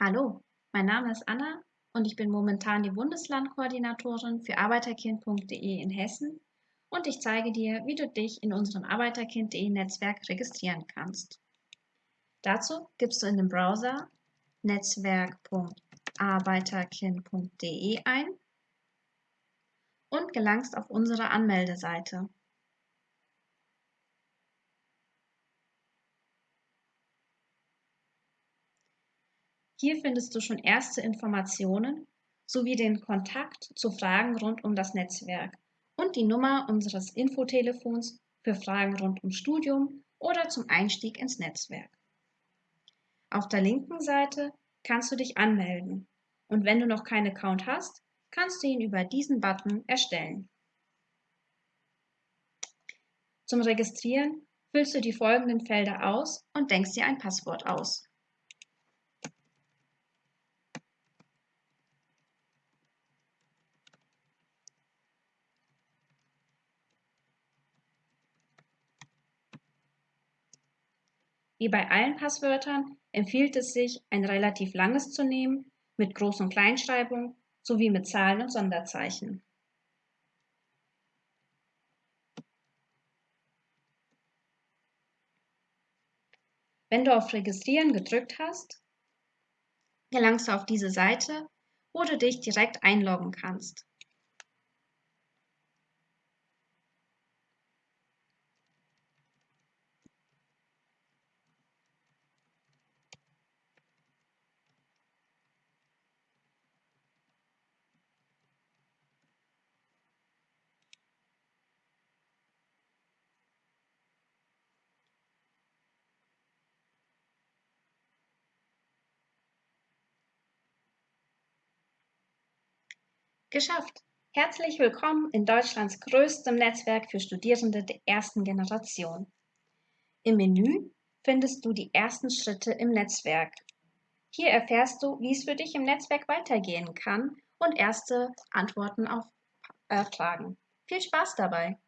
Hallo, mein Name ist Anna und ich bin momentan die Bundeslandkoordinatorin für Arbeiterkind.de in Hessen und ich zeige dir, wie du dich in unserem Arbeiterkind.de Netzwerk registrieren kannst. Dazu gibst du in dem Browser netzwerk.arbeiterkind.de ein und gelangst auf unsere Anmeldeseite. Hier findest du schon erste Informationen sowie den Kontakt zu Fragen rund um das Netzwerk und die Nummer unseres Infotelefons für Fragen rund um Studium oder zum Einstieg ins Netzwerk. Auf der linken Seite kannst du dich anmelden und wenn du noch keinen Account hast, kannst du ihn über diesen Button erstellen. Zum Registrieren füllst du die folgenden Felder aus und denkst dir ein Passwort aus. Wie bei allen Passwörtern empfiehlt es sich, ein relativ langes zu nehmen, mit Groß- und Kleinschreibung sowie mit Zahlen und Sonderzeichen. Wenn du auf Registrieren gedrückt hast, gelangst du auf diese Seite, wo du dich direkt einloggen kannst. Geschafft! Herzlich willkommen in Deutschlands größtem Netzwerk für Studierende der ersten Generation. Im Menü findest du die ersten Schritte im Netzwerk. Hier erfährst du, wie es für dich im Netzwerk weitergehen kann und erste Antworten auf äh, Fragen. Viel Spaß dabei!